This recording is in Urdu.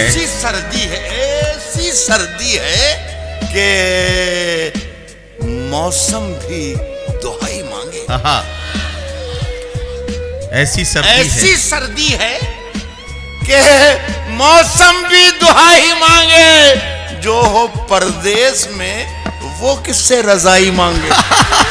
ہے। ایسی سردی ہے ایسی سردی ہے کہ موسم بھی دہائی مانگے۔ ہاں ایسی سردی ایسی سردی ہے کہ موسم بھی دہائی مانگے۔ جو ہو پردیس میں وہ کس سے رضائی مانگے؟